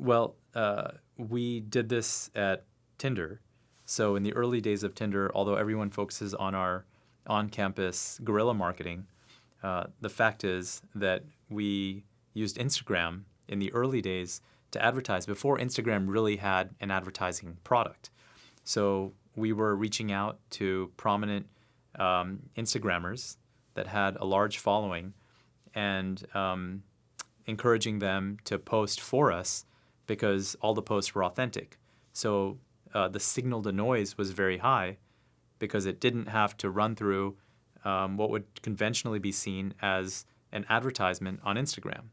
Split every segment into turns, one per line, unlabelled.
Well, uh, we did this at Tinder. So in the early days of Tinder, although everyone focuses on our on-campus guerrilla marketing, uh, the fact is that we used Instagram in the early days to advertise before Instagram really had an advertising product. So we were reaching out to prominent um, Instagrammers that had a large following and um, encouraging them to post for us because all the posts were authentic. So uh, the signal to noise was very high because it didn't have to run through um, what would conventionally be seen as an advertisement on Instagram.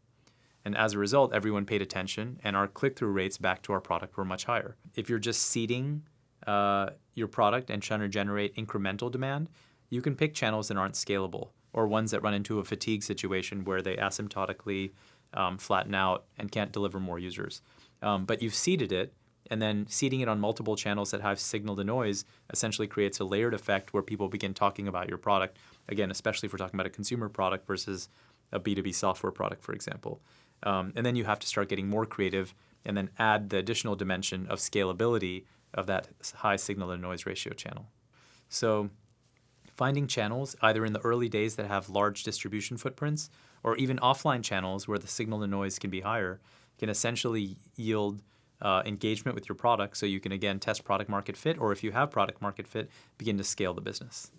And as a result, everyone paid attention, and our click through rates back to our product were much higher. If you're just seeding uh, your product and trying to generate incremental demand, you can pick channels that aren't scalable or ones that run into a fatigue situation where they asymptotically um, flatten out and can't deliver more users. Um, but you've seeded it, and then seeding it on multiple channels that have signal to noise essentially creates a layered effect where people begin talking about your product. Again, especially if we're talking about a consumer product versus a B2B software product, for example. Um, and then you have to start getting more creative and then add the additional dimension of scalability of that high signal to noise ratio channel. So finding channels either in the early days that have large distribution footprints or even offline channels where the signal to noise can be higher can essentially yield uh, engagement with your product so you can again test product market fit or if you have product market fit begin to scale the business.